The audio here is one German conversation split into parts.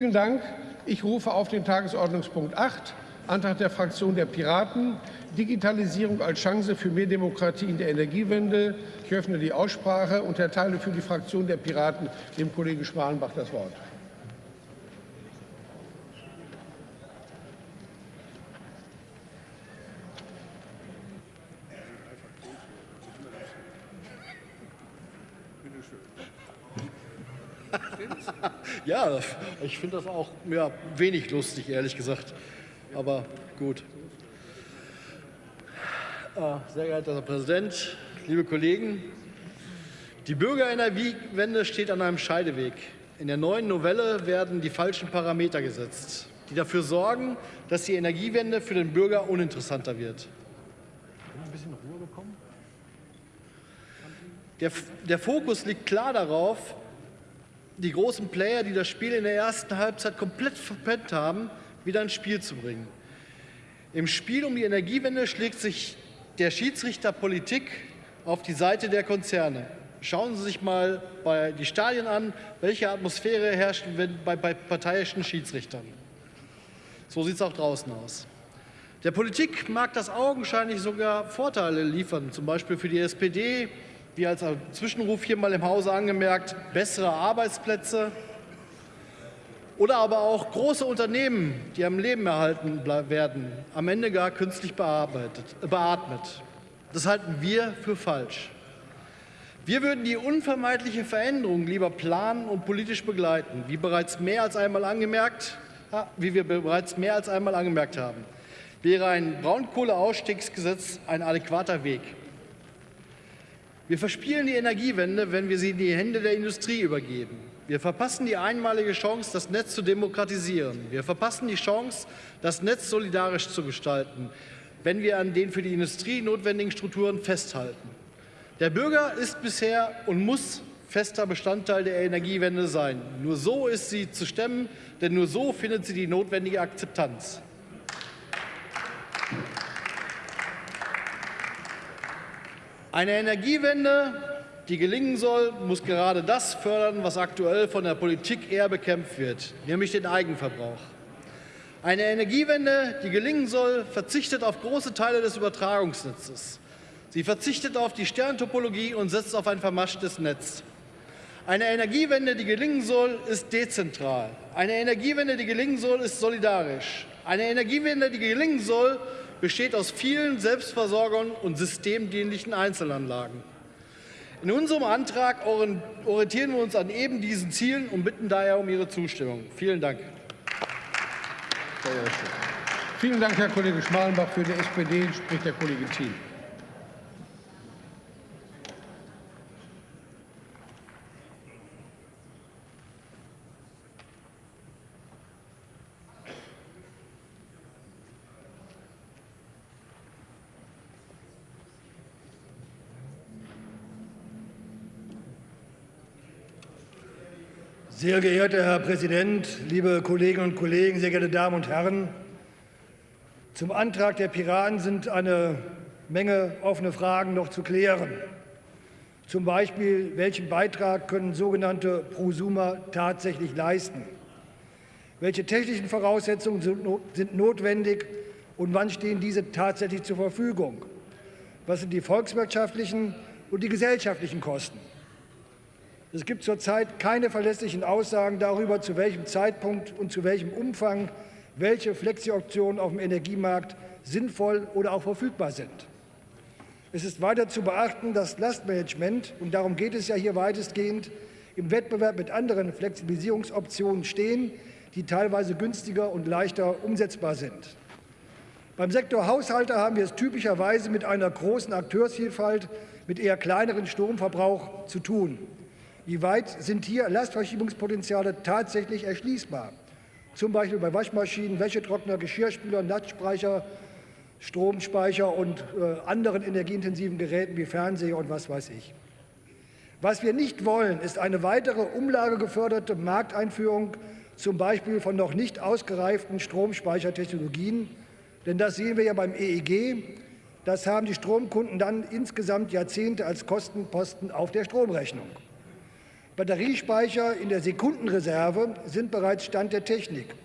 Vielen Dank. Ich rufe auf den Tagesordnungspunkt 8, Antrag der Fraktion der Piraten, Digitalisierung als Chance für mehr Demokratie in der Energiewende. Ich öffne die Aussprache und erteile für die Fraktion der Piraten dem Kollegen Schmalenbach das Wort. Ja, ich finde das auch ja, wenig lustig, ehrlich gesagt. Aber gut. Äh, sehr geehrter Herr Präsident, liebe Kollegen, die Bürgerenergiewende steht an einem Scheideweg. In der neuen Novelle werden die falschen Parameter gesetzt, die dafür sorgen, dass die Energiewende für den Bürger uninteressanter wird. Ein bisschen Ruhe bekommen? Der, der Fokus liegt klar darauf, die großen Player, die das Spiel in der ersten Halbzeit komplett verpennt haben, wieder ins Spiel zu bringen. Im Spiel um die Energiewende schlägt sich der Schiedsrichter Politik auf die Seite der Konzerne. Schauen Sie sich mal bei die Stadien an, welche Atmosphäre herrscht bei, bei parteiischen Schiedsrichtern. So sieht es auch draußen aus. Der Politik mag das augenscheinlich sogar Vorteile liefern, zum Beispiel für die SPD, wie als Zwischenruf hier mal im Hause angemerkt, bessere Arbeitsplätze oder aber auch große Unternehmen, die am Leben erhalten werden, am Ende gar künstlich beatmet. Das halten wir für falsch. Wir würden die unvermeidliche Veränderung lieber planen und politisch begleiten, wie, bereits mehr als einmal angemerkt, wie wir bereits mehr als einmal angemerkt haben. Wäre ein Braunkohleausstiegsgesetz ein adäquater Weg. Wir verspielen die Energiewende, wenn wir sie in die Hände der Industrie übergeben. Wir verpassen die einmalige Chance, das Netz zu demokratisieren. Wir verpassen die Chance, das Netz solidarisch zu gestalten, wenn wir an den für die Industrie notwendigen Strukturen festhalten. Der Bürger ist bisher und muss fester Bestandteil der Energiewende sein. Nur so ist sie zu stemmen, denn nur so findet sie die notwendige Akzeptanz. Eine Energiewende, die gelingen soll, muss gerade das fördern, was aktuell von der Politik eher bekämpft wird, nämlich den Eigenverbrauch. Eine Energiewende, die gelingen soll, verzichtet auf große Teile des Übertragungsnetzes. Sie verzichtet auf die Sterntopologie und setzt auf ein vermaschtes Netz. Eine Energiewende, die gelingen soll, ist dezentral. Eine Energiewende, die gelingen soll, ist solidarisch. Eine Energiewende, die gelingen soll, besteht aus vielen Selbstversorgern und systemdienlichen Einzelanlagen. In unserem Antrag orientieren wir uns an eben diesen Zielen und bitten daher um Ihre Zustimmung. Vielen Dank. Vielen Dank, Herr Kollege Schmalenbach. Für die SPD spricht der Kollege Thiel. Sehr geehrter Herr Präsident, liebe Kolleginnen und Kollegen, sehr geehrte Damen und Herren! Zum Antrag der Piraten sind eine Menge offene Fragen noch zu klären. Zum Beispiel, welchen Beitrag können sogenannte Prosumer tatsächlich leisten? Welche technischen Voraussetzungen sind notwendig und wann stehen diese tatsächlich zur Verfügung? Was sind die volkswirtschaftlichen und die gesellschaftlichen Kosten? Es gibt zurzeit keine verlässlichen Aussagen darüber, zu welchem Zeitpunkt und zu welchem Umfang welche Flexi-Optionen auf dem Energiemarkt sinnvoll oder auch verfügbar sind. Es ist weiter zu beachten, dass Lastmanagement, und darum geht es ja hier weitestgehend, im Wettbewerb mit anderen Flexibilisierungsoptionen stehen, die teilweise günstiger und leichter umsetzbar sind. Beim Sektor Haushalte haben wir es typischerweise mit einer großen Akteursvielfalt mit eher kleineren Stromverbrauch zu tun. Wie weit sind hier Lastverschiebungspotenziale tatsächlich erschließbar? Zum Beispiel bei Waschmaschinen, Wäschetrockner, Geschirrspüler, Netzspeicher, Stromspeicher und äh, anderen energieintensiven Geräten wie Fernseher und was weiß ich. Was wir nicht wollen, ist eine weitere umlagegeförderte Markteinführung, zum Beispiel von noch nicht ausgereiften Stromspeichertechnologien. Denn das sehen wir ja beim EEG. Das haben die Stromkunden dann insgesamt Jahrzehnte als Kostenposten auf der Stromrechnung. Batteriespeicher in der Sekundenreserve sind bereits Stand der Technik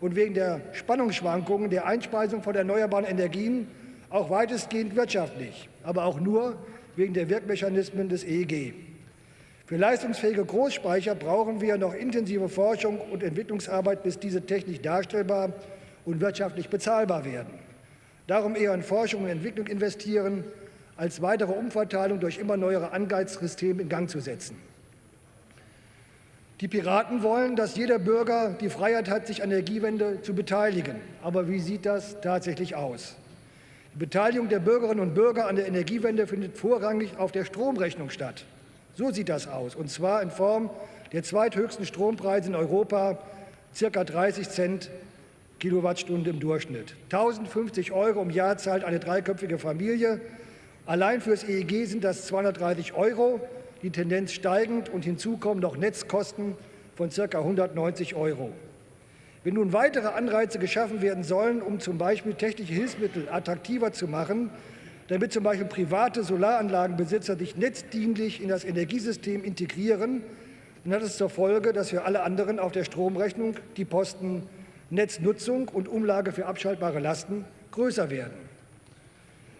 und wegen der Spannungsschwankungen der Einspeisung von erneuerbaren Energien auch weitestgehend wirtschaftlich, aber auch nur wegen der Wirkmechanismen des EEG. Für leistungsfähige Großspeicher brauchen wir noch intensive Forschung und Entwicklungsarbeit, bis diese technisch darstellbar und wirtschaftlich bezahlbar werden. Darum eher in Forschung und Entwicklung investieren, als weitere Umverteilung durch immer neuere Anreizsysteme in Gang zu setzen. Die Piraten wollen, dass jeder Bürger die Freiheit hat, sich an der Energiewende zu beteiligen. Aber wie sieht das tatsächlich aus? Die Beteiligung der Bürgerinnen und Bürger an der Energiewende findet vorrangig auf der Stromrechnung statt. So sieht das aus, und zwar in Form der zweithöchsten Strompreise in Europa, ca. 30 Cent Kilowattstunde im Durchschnitt. 1050 Euro im Jahr zahlt eine dreiköpfige Familie. Allein fürs EEG sind das 230 Euro, die Tendenz steigend und hinzu kommen noch Netzkosten von ca. 190 Euro. Wenn nun weitere Anreize geschaffen werden sollen, um zum Beispiel technische Hilfsmittel attraktiver zu machen, damit zum Beispiel private Solaranlagenbesitzer sich netzdienlich in das Energiesystem integrieren, dann hat es zur Folge, dass für alle anderen auf der Stromrechnung die Posten Netznutzung und Umlage für abschaltbare Lasten größer werden.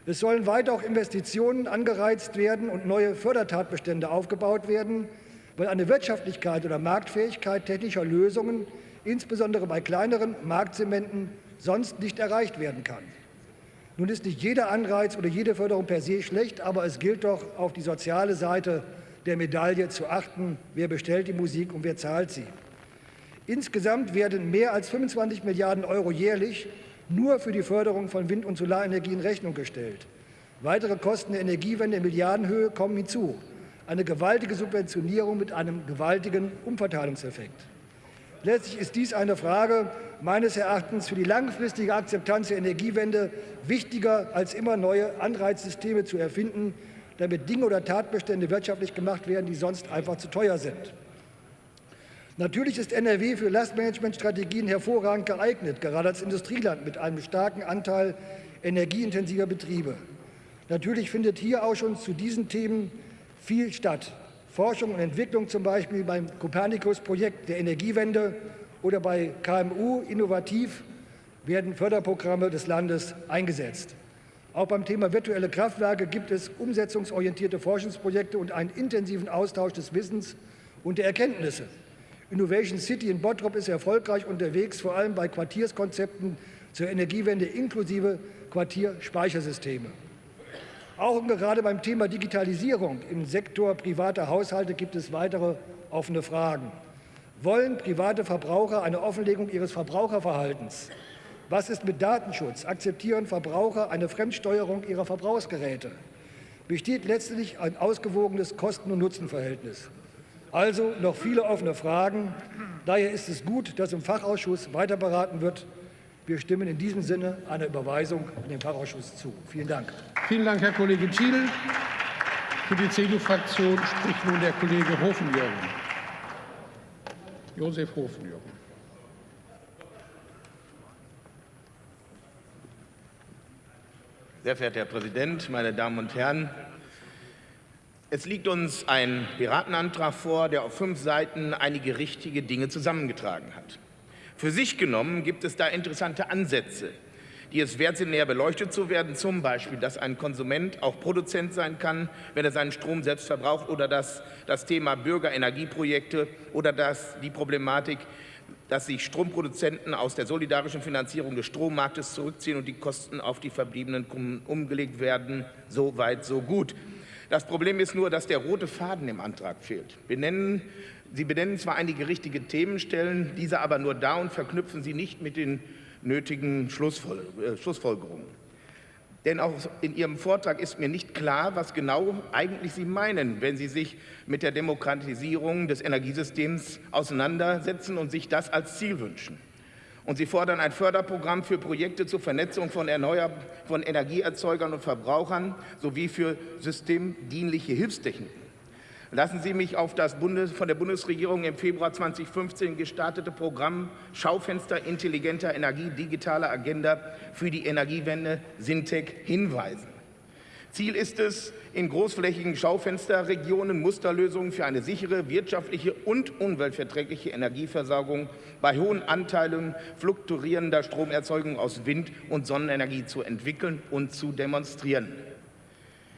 Es sollen weiter auch Investitionen angereizt werden und neue Fördertatbestände aufgebaut werden, weil eine Wirtschaftlichkeit oder Marktfähigkeit technischer Lösungen, insbesondere bei kleineren Marktzementen, sonst nicht erreicht werden kann. Nun ist nicht jeder Anreiz oder jede Förderung per se schlecht, aber es gilt doch, auf die soziale Seite der Medaille zu achten. Wer bestellt die Musik und wer zahlt sie? Insgesamt werden mehr als 25 Milliarden Euro jährlich nur für die Förderung von Wind- und Solarenergie in Rechnung gestellt. Weitere Kosten der Energiewende in Milliardenhöhe kommen hinzu. Eine gewaltige Subventionierung mit einem gewaltigen Umverteilungseffekt. Letztlich ist dies eine Frage meines Erachtens für die langfristige Akzeptanz der Energiewende wichtiger, als immer neue Anreizsysteme zu erfinden, damit Dinge oder Tatbestände wirtschaftlich gemacht werden, die sonst einfach zu teuer sind. Natürlich ist NRW für Lastmanagementstrategien hervorragend geeignet, gerade als Industrieland mit einem starken Anteil energieintensiver Betriebe. Natürlich findet hier auch schon zu diesen Themen viel statt. Forschung und Entwicklung zum Beispiel beim Copernicus-Projekt der Energiewende oder bei KMU innovativ werden Förderprogramme des Landes eingesetzt. Auch beim Thema virtuelle Kraftwerke gibt es umsetzungsorientierte Forschungsprojekte und einen intensiven Austausch des Wissens und der Erkenntnisse. Innovation City in Bottrop ist erfolgreich unterwegs, vor allem bei Quartierskonzepten zur Energiewende inklusive Quartierspeichersysteme. Auch und gerade beim Thema Digitalisierung im Sektor privater Haushalte gibt es weitere offene Fragen. Wollen private Verbraucher eine Offenlegung ihres Verbraucherverhaltens? Was ist mit Datenschutz? Akzeptieren Verbraucher eine Fremdsteuerung ihrer Verbrauchsgeräte? Besteht letztlich ein ausgewogenes Kosten- und Nutzenverhältnis? Also noch viele offene Fragen. Daher ist es gut, dass im Fachausschuss weiter beraten wird. Wir stimmen in diesem Sinne einer Überweisung an den Fachausschuss zu. Vielen Dank. Vielen Dank, Herr Kollege Thiel. Für die CDU-Fraktion spricht nun der Kollege Hofenjörgen. Josef Hofenjörgen. Sehr verehrter Herr Präsident, meine Damen und Herren! Es liegt uns ein Piratenantrag vor, der auf fünf Seiten einige richtige Dinge zusammengetragen hat. Für sich genommen gibt es da interessante Ansätze, die es wert sind, näher beleuchtet zu werden. Zum Beispiel, dass ein Konsument auch Produzent sein kann, wenn er seinen Strom selbst verbraucht oder dass das Thema Bürgerenergieprojekte oder dass die Problematik, dass sich Stromproduzenten aus der solidarischen Finanzierung des Strommarktes zurückziehen und die Kosten auf die verbliebenen Kunden umgelegt werden. So weit, so gut. Das Problem ist nur, dass der rote Faden im Antrag fehlt. Wir nennen Sie benennen zwar einige richtige Themen, stellen diese aber nur dar und verknüpfen sie nicht mit den nötigen äh, Schlussfolgerungen. Denn auch in Ihrem Vortrag ist mir nicht klar, was genau eigentlich Sie meinen, wenn Sie sich mit der Demokratisierung des Energiesystems auseinandersetzen und sich das als Ziel wünschen. Und Sie fordern ein Förderprogramm für Projekte zur Vernetzung von, Erneuer von Energieerzeugern und Verbrauchern sowie für systemdienliche Hilfstechniken. Lassen Sie mich auf das Bundes von der Bundesregierung im Februar 2015 gestartete Programm Schaufenster intelligenter Energie, digitale Agenda für die Energiewende Sintec hinweisen. Ziel ist es, in großflächigen Schaufensterregionen Musterlösungen für eine sichere, wirtschaftliche und umweltverträgliche Energieversorgung bei hohen Anteilen fluktuierender Stromerzeugung aus Wind- und Sonnenenergie zu entwickeln und zu demonstrieren.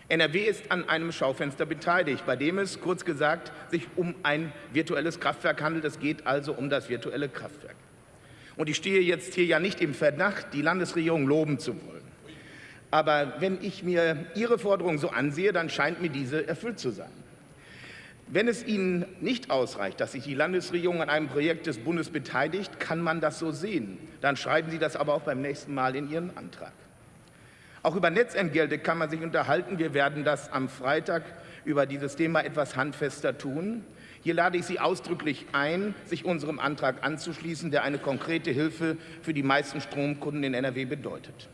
NRW ist an einem Schaufenster beteiligt, bei dem es, kurz gesagt, sich um ein virtuelles Kraftwerk handelt. Es geht also um das virtuelle Kraftwerk. Und ich stehe jetzt hier ja nicht im Verdacht, die Landesregierung loben zu wollen. Aber wenn ich mir Ihre Forderung so ansehe, dann scheint mir diese erfüllt zu sein. Wenn es Ihnen nicht ausreicht, dass sich die Landesregierung an einem Projekt des Bundes beteiligt, kann man das so sehen. Dann schreiben Sie das aber auch beim nächsten Mal in Ihren Antrag. Auch über Netzentgelte kann man sich unterhalten. Wir werden das am Freitag über dieses Thema etwas handfester tun. Hier lade ich Sie ausdrücklich ein, sich unserem Antrag anzuschließen, der eine konkrete Hilfe für die meisten Stromkunden in NRW bedeutet.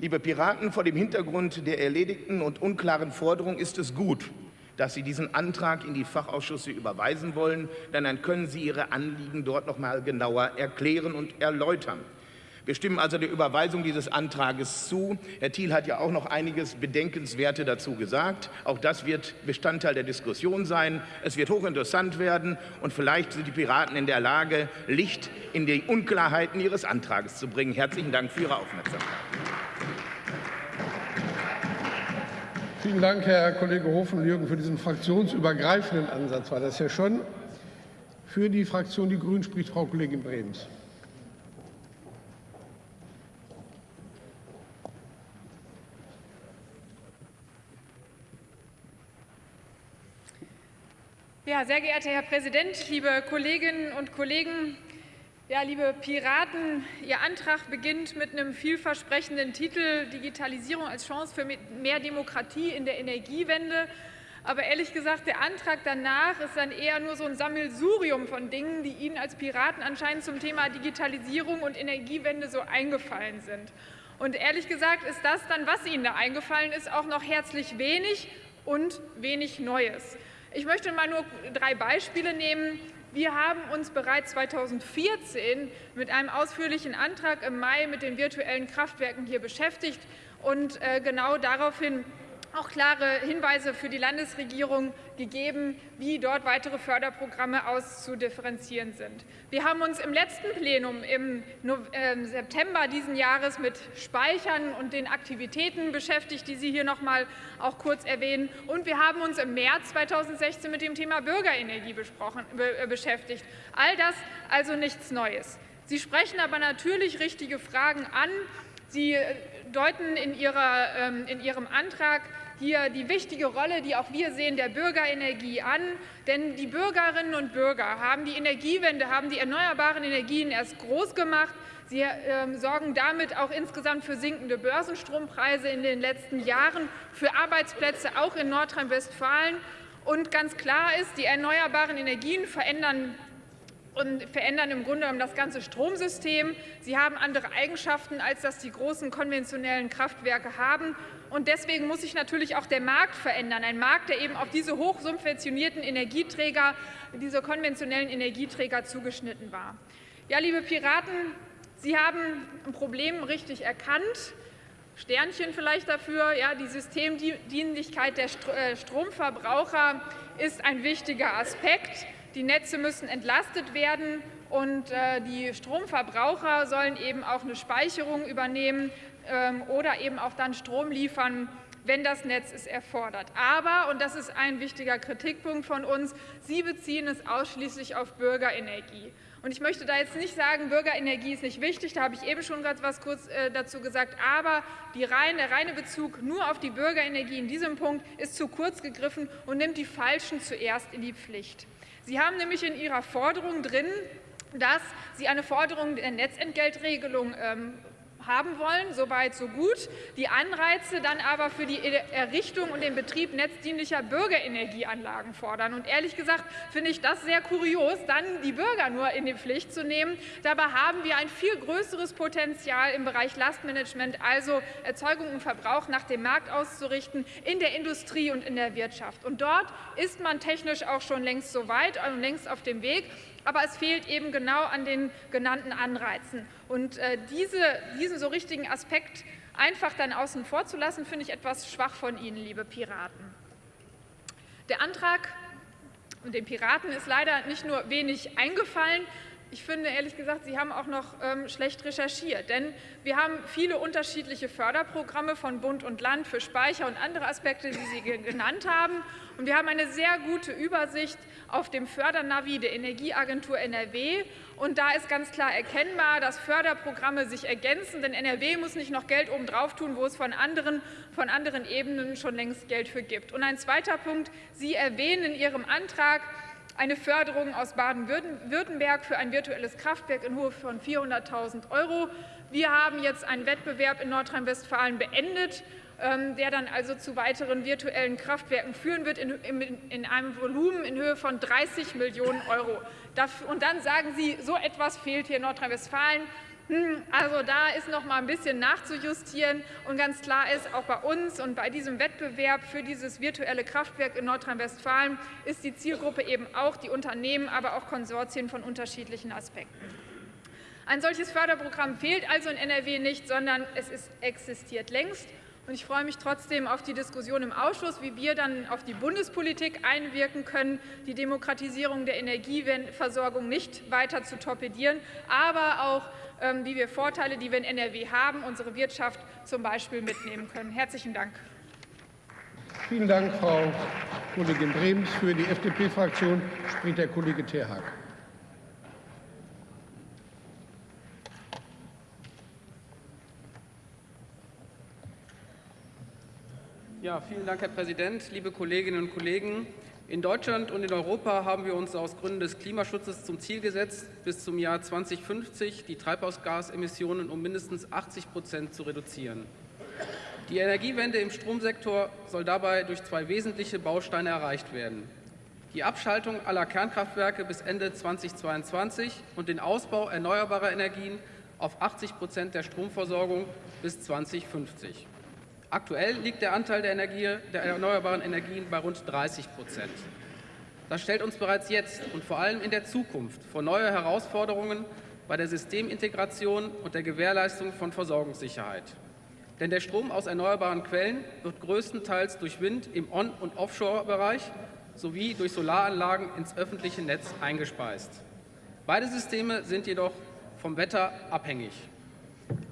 Liebe Piraten, vor dem Hintergrund der erledigten und unklaren Forderung ist es gut, dass Sie diesen Antrag in die Fachausschüsse überweisen wollen, denn dann können Sie Ihre Anliegen dort noch mal genauer erklären und erläutern. Wir stimmen also der Überweisung dieses Antrages zu. Herr Thiel hat ja auch noch einiges Bedenkenswerte dazu gesagt. Auch das wird Bestandteil der Diskussion sein. Es wird hochinteressant werden und vielleicht sind die Piraten in der Lage, Licht in die Unklarheiten Ihres Antrages zu bringen. Herzlichen Dank für Ihre Aufmerksamkeit. Vielen Dank, Herr Kollege Hofen-Jürgen, für diesen fraktionsübergreifenden Ansatz. War das ja schon. Für die Fraktion Die Grünen spricht Frau Kollegin Brems. Ja, sehr geehrter Herr Präsident, liebe Kolleginnen und Kollegen, ja, liebe Piraten, Ihr Antrag beginnt mit einem vielversprechenden Titel Digitalisierung als Chance für mehr Demokratie in der Energiewende. Aber ehrlich gesagt, der Antrag danach ist dann eher nur so ein Sammelsurium von Dingen, die Ihnen als Piraten anscheinend zum Thema Digitalisierung und Energiewende so eingefallen sind. Und ehrlich gesagt ist das dann, was Ihnen da eingefallen ist, auch noch herzlich wenig und wenig Neues. Ich möchte mal nur drei Beispiele nehmen. Wir haben uns bereits 2014 mit einem ausführlichen Antrag im Mai mit den virtuellen Kraftwerken hier beschäftigt und äh, genau daraufhin auch klare Hinweise für die Landesregierung gegeben, wie dort weitere Förderprogramme auszudifferenzieren sind. Wir haben uns im letzten Plenum im ähm, September diesen Jahres mit Speichern und den Aktivitäten beschäftigt, die Sie hier noch mal auch kurz erwähnen. Und wir haben uns im März 2016 mit dem Thema Bürgerenergie äh, beschäftigt. All das also nichts Neues. Sie sprechen aber natürlich richtige Fragen an. Sie äh, deuten in, ihrer, ähm, in Ihrem Antrag hier die wichtige Rolle, die auch wir sehen, der Bürgerenergie an. Denn die Bürgerinnen und Bürger haben die Energiewende, haben die erneuerbaren Energien erst groß gemacht. Sie äh, sorgen damit auch insgesamt für sinkende Börsenstrompreise in den letzten Jahren, für Arbeitsplätze auch in Nordrhein-Westfalen. Und ganz klar ist, die erneuerbaren Energien verändern und verändern im Grunde genommen das ganze Stromsystem. Sie haben andere Eigenschaften, als das die großen konventionellen Kraftwerke haben. Und deswegen muss sich natürlich auch der Markt verändern. Ein Markt, der eben auf diese hochsubventionierten Energieträger, diese konventionellen Energieträger zugeschnitten war. Ja, liebe Piraten, Sie haben ein Problem richtig erkannt. Sternchen vielleicht dafür. Ja, die Systemdienlichkeit der äh, Stromverbraucher ist ein wichtiger Aspekt. Die Netze müssen entlastet werden und äh, die Stromverbraucher sollen eben auch eine Speicherung übernehmen oder eben auch dann Strom liefern, wenn das Netz es erfordert. Aber, und das ist ein wichtiger Kritikpunkt von uns, Sie beziehen es ausschließlich auf Bürgerenergie. Und ich möchte da jetzt nicht sagen, Bürgerenergie ist nicht wichtig, da habe ich eben schon gerade was kurz äh, dazu gesagt, aber rein, der reine Bezug nur auf die Bürgerenergie in diesem Punkt ist zu kurz gegriffen und nimmt die Falschen zuerst in die Pflicht. Sie haben nämlich in Ihrer Forderung drin, dass Sie eine Forderung der Netzentgeltregelung ähm, haben wollen, soweit so gut. Die Anreize dann aber für die Errichtung und den Betrieb netzdienlicher Bürgerenergieanlagen fordern. Und ehrlich gesagt finde ich das sehr kurios, dann die Bürger nur in die Pflicht zu nehmen. Dabei haben wir ein viel größeres Potenzial im Bereich Lastmanagement, also Erzeugung und Verbrauch nach dem Markt auszurichten, in der Industrie und in der Wirtschaft. Und dort ist man technisch auch schon längst so weit und längst auf dem Weg aber es fehlt eben genau an den genannten Anreizen. Und äh, diese, diesen so richtigen Aspekt einfach dann außen vor zu lassen, finde ich etwas schwach von Ihnen, liebe Piraten. Der Antrag und den Piraten ist leider nicht nur wenig eingefallen, ich finde ehrlich gesagt, Sie haben auch noch ähm, schlecht recherchiert, denn wir haben viele unterschiedliche Förderprogramme von Bund und Land für Speicher und andere Aspekte, die Sie genannt haben. Und wir haben eine sehr gute Übersicht auf dem Fördernavi der Energieagentur NRW. Und da ist ganz klar erkennbar, dass Förderprogramme sich ergänzen, denn NRW muss nicht noch Geld obendrauf tun, wo es von anderen, von anderen Ebenen schon längst Geld für gibt. Und ein zweiter Punkt, Sie erwähnen in Ihrem Antrag, eine Förderung aus Baden-Württemberg für ein virtuelles Kraftwerk in Höhe von 400.000 Euro. Wir haben jetzt einen Wettbewerb in Nordrhein-Westfalen beendet, ähm, der dann also zu weiteren virtuellen Kraftwerken führen wird, in, einem Volumen in Höhe von 30 Millionen Euro. Und dann sagen Sie, so etwas fehlt hier in Nordrhein-Westfalen. Hm, also da ist noch mal ein bisschen nachzujustieren. Und ganz klar ist, auch bei uns und bei diesem Wettbewerb für dieses virtuelle Kraftwerk in Nordrhein-Westfalen ist die Zielgruppe eben auch die Unternehmen, aber auch Konsortien von unterschiedlichen Aspekten. Ein solches Förderprogramm fehlt also in NRW nicht, sondern es ist, existiert längst. Und ich freue mich trotzdem auf die Diskussion im Ausschuss, wie wir dann auf die Bundespolitik einwirken können, die Demokratisierung der Energieversorgung nicht weiter zu torpedieren, aber auch wie wir Vorteile, die wir in NRW haben, unsere Wirtschaft zum Beispiel mitnehmen können. Herzlichen Dank. Vielen Dank, Frau Kollegin Brems. Für die FDP-Fraktion spricht der Kollege Terhaag. Ja, vielen Dank, Herr Präsident, liebe Kolleginnen und Kollegen. In Deutschland und in Europa haben wir uns aus Gründen des Klimaschutzes zum Ziel gesetzt, bis zum Jahr 2050 die Treibhausgasemissionen um mindestens 80 Prozent zu reduzieren. Die Energiewende im Stromsektor soll dabei durch zwei wesentliche Bausteine erreicht werden. Die Abschaltung aller Kernkraftwerke bis Ende 2022 und den Ausbau erneuerbarer Energien auf 80 Prozent der Stromversorgung bis 2050. Aktuell liegt der Anteil der, Energie, der erneuerbaren Energien bei rund 30 Prozent. Das stellt uns bereits jetzt und vor allem in der Zukunft vor neue Herausforderungen bei der Systemintegration und der Gewährleistung von Versorgungssicherheit. Denn der Strom aus erneuerbaren Quellen wird größtenteils durch Wind im On- und Offshore-Bereich sowie durch Solaranlagen ins öffentliche Netz eingespeist. Beide Systeme sind jedoch vom Wetter abhängig.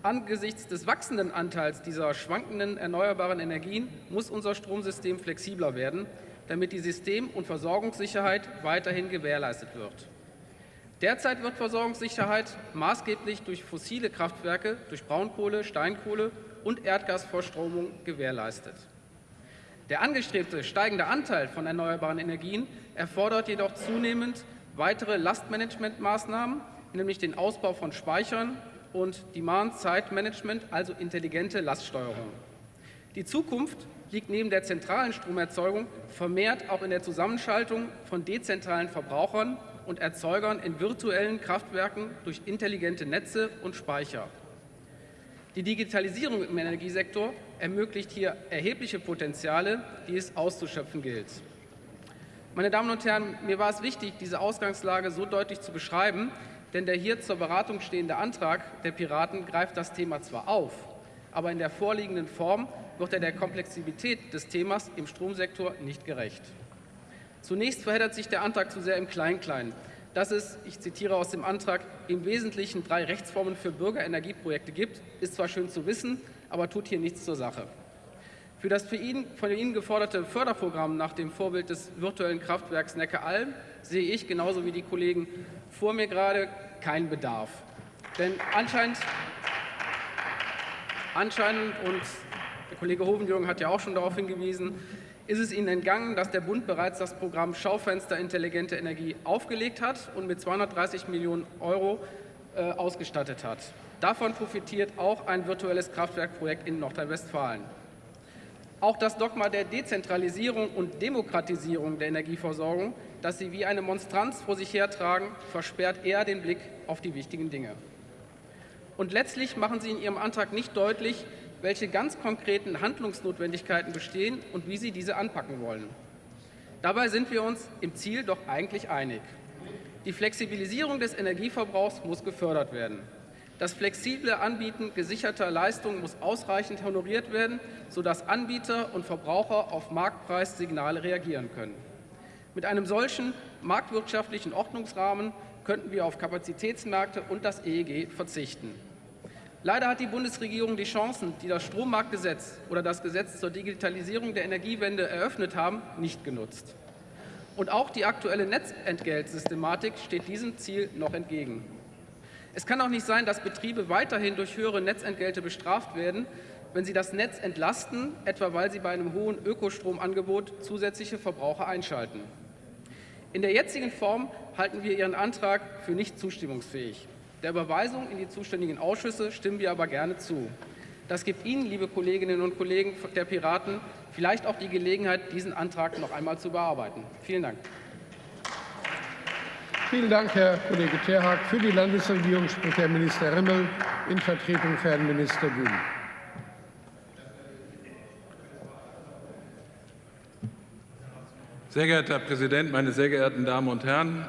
Angesichts des wachsenden Anteils dieser schwankenden erneuerbaren Energien muss unser Stromsystem flexibler werden, damit die System- und Versorgungssicherheit weiterhin gewährleistet wird. Derzeit wird Versorgungssicherheit maßgeblich durch fossile Kraftwerke, durch Braunkohle, Steinkohle und Erdgasvorstromung gewährleistet. Der angestrebte steigende Anteil von erneuerbaren Energien erfordert jedoch zunehmend weitere Lastmanagementmaßnahmen, nämlich den Ausbau von Speichern und Demand-Side-Management, also intelligente Laststeuerung. Die Zukunft liegt neben der zentralen Stromerzeugung vermehrt auch in der Zusammenschaltung von dezentralen Verbrauchern und Erzeugern in virtuellen Kraftwerken durch intelligente Netze und Speicher. Die Digitalisierung im Energiesektor ermöglicht hier erhebliche Potenziale, die es auszuschöpfen gilt. Meine Damen und Herren, mir war es wichtig, diese Ausgangslage so deutlich zu beschreiben, denn der hier zur Beratung stehende Antrag der Piraten greift das Thema zwar auf, aber in der vorliegenden Form wird er der Komplexität des Themas im Stromsektor nicht gerecht. Zunächst verheddert sich der Antrag zu sehr im Klein-Klein, dass es, ich zitiere aus dem Antrag, im Wesentlichen drei Rechtsformen für Bürgerenergieprojekte gibt, ist zwar schön zu wissen, aber tut hier nichts zur Sache. Für das ihn, von Ihnen geforderte Förderprogramm nach dem Vorbild des virtuellen Kraftwerks Neckaralm sehe ich, genauso wie die Kollegen vor mir gerade, keinen Bedarf. Denn anscheinend, anscheinend, und der Kollege Hovenjürgen hat ja auch schon darauf hingewiesen, ist es Ihnen entgangen, dass der Bund bereits das Programm Schaufenster Intelligente Energie aufgelegt hat und mit 230 Millionen Euro äh, ausgestattet hat. Davon profitiert auch ein virtuelles Kraftwerkprojekt in Nordrhein-Westfalen. Auch das Dogma der Dezentralisierung und Demokratisierung der Energieversorgung, das Sie wie eine Monstranz vor sich hertragen, versperrt eher den Blick auf die wichtigen Dinge. Und letztlich machen Sie in Ihrem Antrag nicht deutlich, welche ganz konkreten Handlungsnotwendigkeiten bestehen und wie Sie diese anpacken wollen. Dabei sind wir uns im Ziel doch eigentlich einig. Die Flexibilisierung des Energieverbrauchs muss gefördert werden. Das flexible Anbieten gesicherter Leistungen muss ausreichend honoriert werden, sodass Anbieter und Verbraucher auf Marktpreissignale reagieren können. Mit einem solchen marktwirtschaftlichen Ordnungsrahmen könnten wir auf Kapazitätsmärkte und das EEG verzichten. Leider hat die Bundesregierung die Chancen, die das Strommarktgesetz oder das Gesetz zur Digitalisierung der Energiewende eröffnet haben, nicht genutzt. Und auch die aktuelle Netzentgeltsystematik steht diesem Ziel noch entgegen. Es kann auch nicht sein, dass Betriebe weiterhin durch höhere Netzentgelte bestraft werden, wenn sie das Netz entlasten, etwa weil sie bei einem hohen Ökostromangebot zusätzliche Verbraucher einschalten. In der jetzigen Form halten wir Ihren Antrag für nicht zustimmungsfähig. Der Überweisung in die zuständigen Ausschüsse stimmen wir aber gerne zu. Das gibt Ihnen, liebe Kolleginnen und Kollegen der Piraten, vielleicht auch die Gelegenheit, diesen Antrag noch einmal zu bearbeiten. Vielen Dank. Vielen Dank, Herr Kollege Terhaag. Für die Landesregierung spricht Herr Minister Remmel in Vertretung für Herrn Minister Bühn. Sehr geehrter Herr Präsident, meine sehr geehrten Damen und Herren!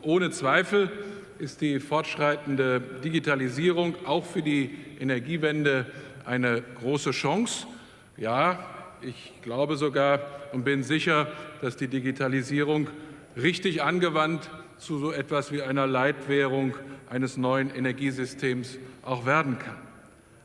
Ohne Zweifel ist die fortschreitende Digitalisierung auch für die Energiewende eine große Chance. Ja, ich glaube sogar und bin sicher, dass die Digitalisierung richtig angewandt zu so etwas wie einer Leitwährung eines neuen Energiesystems auch werden kann.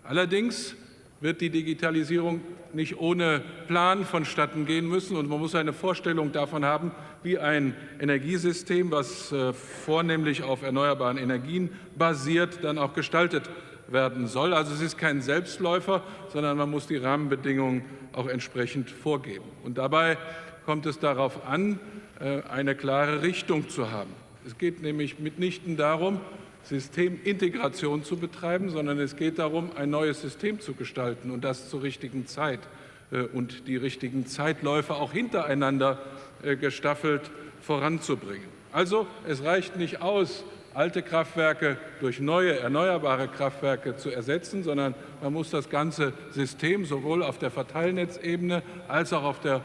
Allerdings wird die Digitalisierung nicht ohne Plan vonstatten gehen müssen. Und man muss eine Vorstellung davon haben, wie ein Energiesystem, was äh, vornehmlich auf erneuerbaren Energien basiert, dann auch gestaltet werden soll. Also es ist kein Selbstläufer, sondern man muss die Rahmenbedingungen auch entsprechend vorgeben. Und dabei kommt es darauf an, äh, eine klare Richtung zu haben. Es geht nämlich mitnichten darum, Systemintegration zu betreiben, sondern es geht darum, ein neues System zu gestalten und das zur richtigen Zeit äh, und die richtigen Zeitläufe auch hintereinander äh, gestaffelt voranzubringen. Also es reicht nicht aus, alte Kraftwerke durch neue erneuerbare Kraftwerke zu ersetzen, sondern man muss das ganze System sowohl auf der Verteilnetzebene als auch auf der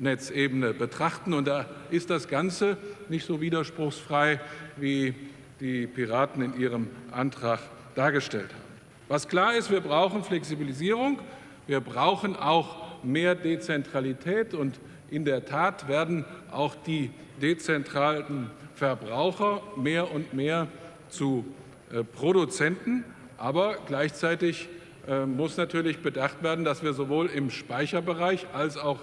Hochspannungsnetzebene betrachten. Und da ist das Ganze nicht so widerspruchsfrei, wie die Piraten in ihrem Antrag dargestellt haben. Was klar ist, wir brauchen Flexibilisierung, wir brauchen auch mehr Dezentralität und in der Tat werden auch die dezentralen Verbraucher mehr und mehr zu äh, Produzenten. Aber gleichzeitig äh, muss natürlich bedacht werden, dass wir sowohl im Speicherbereich als auch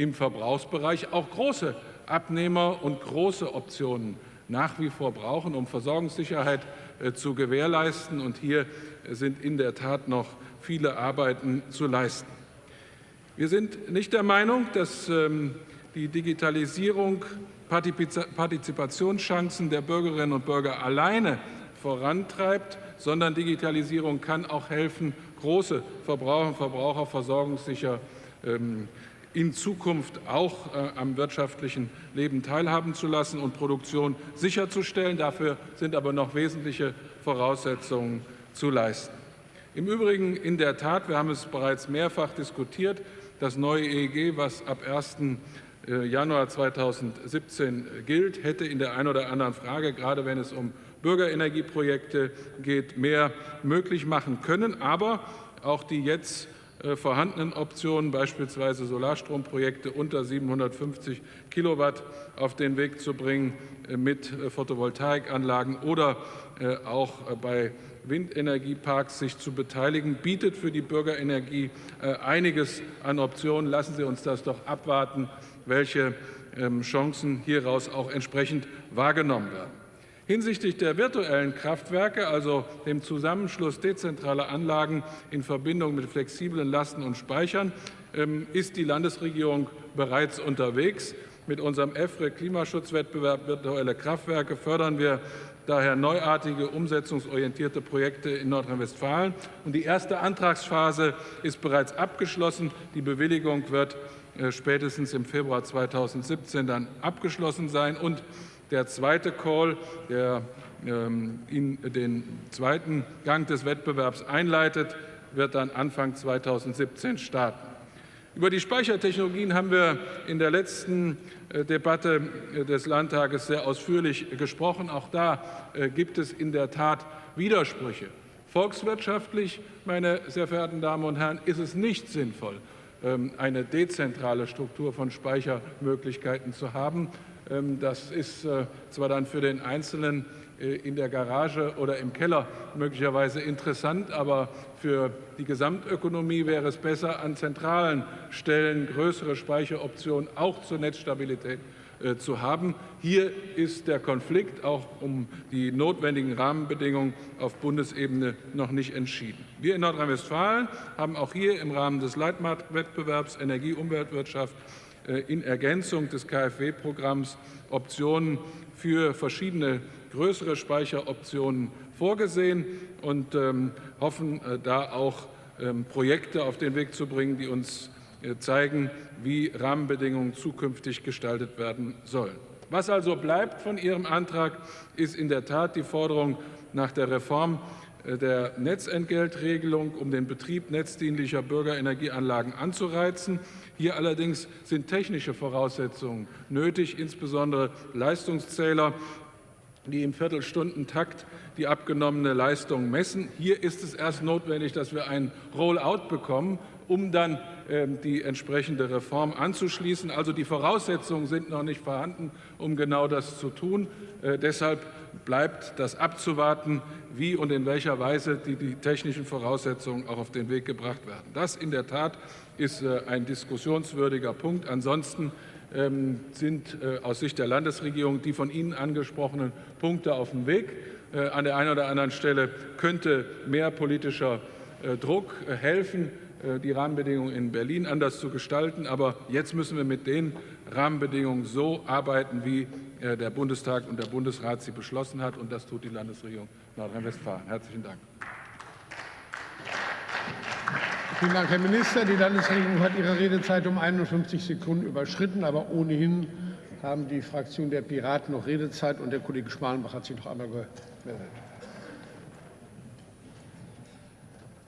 im Verbrauchsbereich auch große Abnehmer und große Optionen nach wie vor brauchen, um Versorgungssicherheit äh, zu gewährleisten. Und hier sind in der Tat noch viele Arbeiten zu leisten. Wir sind nicht der Meinung, dass ähm, die Digitalisierung Partizipationschancen der Bürgerinnen und Bürger alleine vorantreibt, sondern Digitalisierung kann auch helfen, große Verbraucher und Verbraucher versorgungssicher ähm, in Zukunft auch äh, am wirtschaftlichen Leben teilhaben zu lassen und Produktion sicherzustellen. Dafür sind aber noch wesentliche Voraussetzungen zu leisten. Im Übrigen in der Tat, wir haben es bereits mehrfach diskutiert, das neue EEG, was ab 1. Äh, Januar 2017 gilt, hätte in der einen oder anderen Frage, gerade wenn es um Bürgerenergieprojekte geht, mehr möglich machen können. Aber auch die jetzt vorhandenen Optionen, beispielsweise Solarstromprojekte unter 750 Kilowatt auf den Weg zu bringen äh, mit äh, Photovoltaikanlagen oder auch bei Windenergieparks sich zu beteiligen, bietet für die Bürgerenergie einiges an Optionen. Lassen Sie uns das doch abwarten, welche ähm, Chancen hieraus auch entsprechend wahrgenommen werden. Hinsichtlich der virtuellen Kraftwerke, also dem Zusammenschluss dezentraler Anlagen in Verbindung mit flexiblen Lasten und Speichern, ähm, ist die Landesregierung bereits unterwegs. Mit unserem EFRE Klimaschutzwettbewerb virtuelle Kraftwerke fördern wir daher neuartige, umsetzungsorientierte Projekte in Nordrhein-Westfalen. Und die erste Antragsphase ist bereits abgeschlossen. Die Bewilligung wird äh, spätestens im Februar 2017 dann abgeschlossen sein. Und der zweite Call, der ähm, in den zweiten Gang des Wettbewerbs einleitet, wird dann Anfang 2017 starten. Über die Speichertechnologien haben wir in der letzten äh, Debatte äh, des Landtages sehr ausführlich gesprochen. Auch da äh, gibt es in der Tat Widersprüche. Volkswirtschaftlich, meine sehr verehrten Damen und Herren, ist es nicht sinnvoll, ähm, eine dezentrale Struktur von Speichermöglichkeiten zu haben. Ähm, das ist zwar dann für den Einzelnen äh, in der Garage oder im Keller möglicherweise interessant, aber für die Gesamtökonomie wäre es besser, an zentralen Stellen größere Speicheroptionen auch zur Netzstabilität äh, zu haben. Hier ist der Konflikt auch um die notwendigen Rahmenbedingungen auf Bundesebene noch nicht entschieden. Wir in Nordrhein-Westfalen haben auch hier im Rahmen des Leitmarktwettbewerbs Energie-Umweltwirtschaft äh, in Ergänzung des KfW-Programms Optionen für verschiedene größere Speicheroptionen vorgesehen und ähm, hoffen, äh, da auch ähm, Projekte auf den Weg zu bringen, die uns äh, zeigen, wie Rahmenbedingungen zukünftig gestaltet werden sollen. Was also bleibt von Ihrem Antrag, ist in der Tat die Forderung nach der Reform äh, der Netzentgeltregelung, um den Betrieb netzdienlicher Bürgerenergieanlagen anzureizen. Hier allerdings sind technische Voraussetzungen nötig, insbesondere Leistungszähler die im Viertelstundentakt die abgenommene Leistung messen. Hier ist es erst notwendig, dass wir ein Rollout bekommen, um dann äh, die entsprechende Reform anzuschließen. Also die Voraussetzungen sind noch nicht vorhanden, um genau das zu tun. Äh, deshalb bleibt das abzuwarten, wie und in welcher Weise die, die technischen Voraussetzungen auch auf den Weg gebracht werden. Das in der Tat ist äh, ein diskussionswürdiger Punkt. Ansonsten ähm, sind äh, aus Sicht der Landesregierung die von Ihnen angesprochenen Punkte auf dem Weg. An der einen oder anderen Stelle könnte mehr politischer Druck helfen, die Rahmenbedingungen in Berlin anders zu gestalten. Aber jetzt müssen wir mit den Rahmenbedingungen so arbeiten, wie der Bundestag und der Bundesrat sie beschlossen hat. Und das tut die Landesregierung Nordrhein-Westfalen. Herzlichen Dank. Vielen Dank, Herr Minister. Die Landesregierung hat ihre Redezeit um 51 Sekunden überschritten, aber ohnehin haben die Fraktion der Piraten noch Redezeit und der Kollege Schmalenbach hat sich noch einmal gemeldet.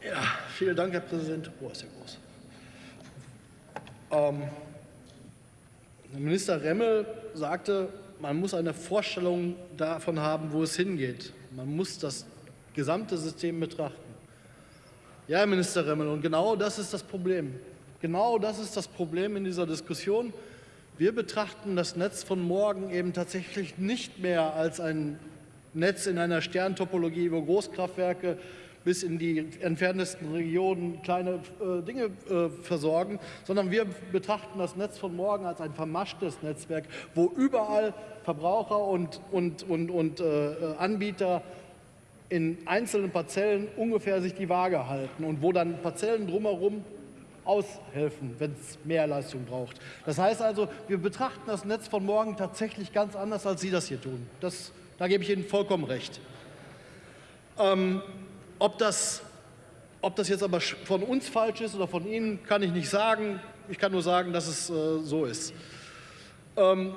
Ja, vielen Dank, Herr Präsident. Oh, ist ja groß. Ähm, Minister Remmel sagte, man muss eine Vorstellung davon haben, wo es hingeht. Man muss das gesamte System betrachten. Ja, Herr Minister Remmel, und genau das ist das Problem. Genau das ist das Problem in dieser Diskussion. Wir betrachten das Netz von morgen eben tatsächlich nicht mehr als ein Netz in einer Sterntopologie, wo Großkraftwerke bis in die entferntesten Regionen kleine äh, Dinge äh, versorgen, sondern wir betrachten das Netz von morgen als ein vermaschtes Netzwerk, wo überall Verbraucher und, und, und, und äh, Anbieter in einzelnen Parzellen ungefähr sich die Waage halten und wo dann Parzellen drumherum aushelfen, wenn es mehr Leistung braucht. Das heißt also, wir betrachten das Netz von morgen tatsächlich ganz anders, als Sie das hier tun. Das, da gebe ich Ihnen vollkommen recht. Ähm, ob, das, ob das jetzt aber von uns falsch ist oder von Ihnen, kann ich nicht sagen. Ich kann nur sagen, dass es äh, so ist. Ähm,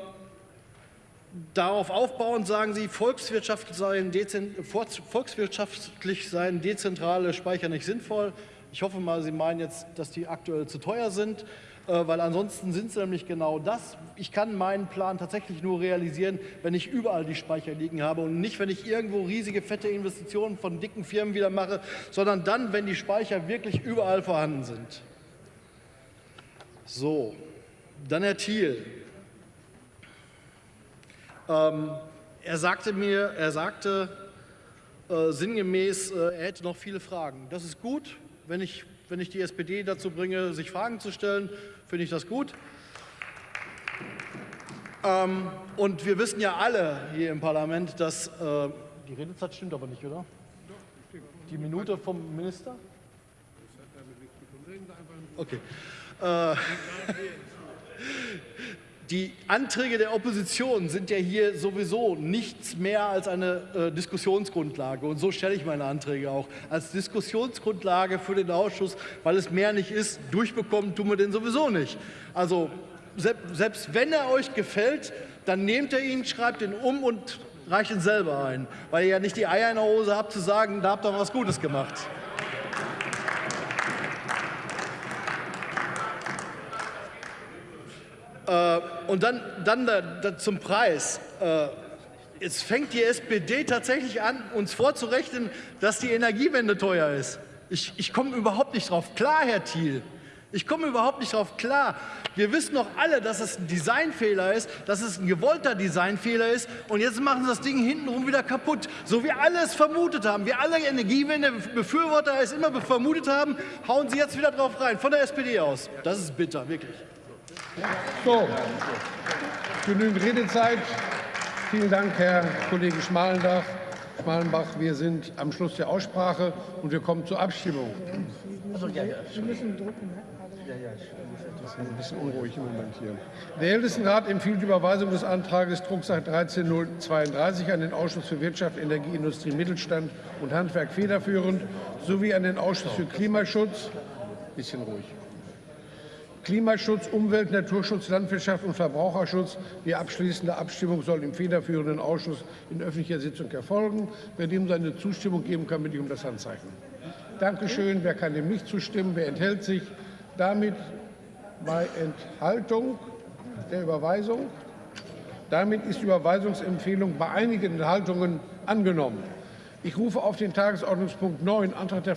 Darauf aufbauend sagen Sie, volkswirtschaftlich seien, volkswirtschaftlich seien dezentrale Speicher nicht sinnvoll. Ich hoffe mal, Sie meinen jetzt, dass die aktuell zu teuer sind, weil ansonsten sind sie nämlich genau das. Ich kann meinen Plan tatsächlich nur realisieren, wenn ich überall die Speicher liegen habe und nicht, wenn ich irgendwo riesige, fette Investitionen von dicken Firmen wieder mache, sondern dann, wenn die Speicher wirklich überall vorhanden sind. So, dann Herr Thiel. Ähm, er sagte mir, er sagte äh, sinngemäß, äh, er hätte noch viele Fragen. Das ist gut, wenn ich, wenn ich die SPD dazu bringe, sich Fragen zu stellen, finde ich das gut. Ähm, und wir wissen ja alle hier im Parlament, dass äh, die Redezeit stimmt aber nicht, oder? Die Minute vom Minister? Okay. Äh, die Anträge der Opposition sind ja hier sowieso nichts mehr als eine äh, Diskussionsgrundlage. Und so stelle ich meine Anträge auch als Diskussionsgrundlage für den Ausschuss, weil es mehr nicht ist. Durchbekommen tun wir den sowieso nicht. Also selbst wenn er euch gefällt, dann nehmt ihr ihn, schreibt ihn um und reicht ihn selber ein, weil ihr ja nicht die Eier in der Hose habt zu sagen, da habt ihr was Gutes gemacht. Äh, und dann, dann da, da zum Preis. Äh, Jetzt fängt die SPD tatsächlich an, uns vorzurechnen, dass die Energiewende teuer ist. Ich, ich komme überhaupt nicht drauf klar, Herr Thiel. Ich komme überhaupt nicht drauf klar. Wir wissen doch alle, dass es ein Designfehler ist, dass es ein gewollter Designfehler ist. Und jetzt machen sie das Ding hintenrum wieder kaputt. So wie alle es vermutet haben. Wir alle Energiewende-Befürworter es immer vermutet haben, hauen sie jetzt wieder drauf rein. Von der SPD aus. Das ist bitter, wirklich. So, genügend Redezeit. Vielen Dank, Herr Kollege Schmalenbach. Schmalenbach. Wir sind am Schluss der Aussprache und wir kommen zur Abstimmung. Wir müssen drucken. Das ist ein bisschen unruhig im Moment hier. Der Ältestenrat empfiehlt die Überweisung des Antrags Drucksache 13032 an den Ausschuss für Wirtschaft, Energie, Industrie, Mittelstand und Handwerk federführend sowie an den Ausschuss für Klimaschutz. Bisschen ruhig. Klimaschutz, Umwelt, Naturschutz, Landwirtschaft und Verbraucherschutz. Die abschließende Abstimmung soll im federführenden Ausschuss in öffentlicher Sitzung erfolgen. Wer dem seine Zustimmung geben kann, bitte ich um das Handzeichen. Dankeschön. Wer kann dem nicht zustimmen? Wer enthält sich? Damit bei Enthaltung der Überweisung. Damit ist die Überweisungsempfehlung bei einigen Enthaltungen angenommen. Ich rufe auf den Tagesordnungspunkt 9, Antrag der